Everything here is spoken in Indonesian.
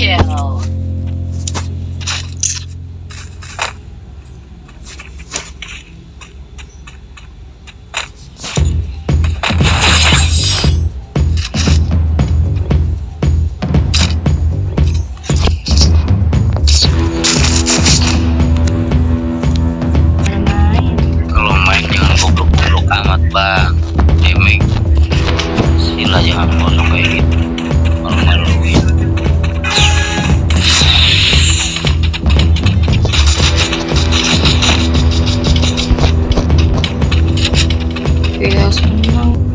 kill. Kalau main jangan amat, Bang. Tchau.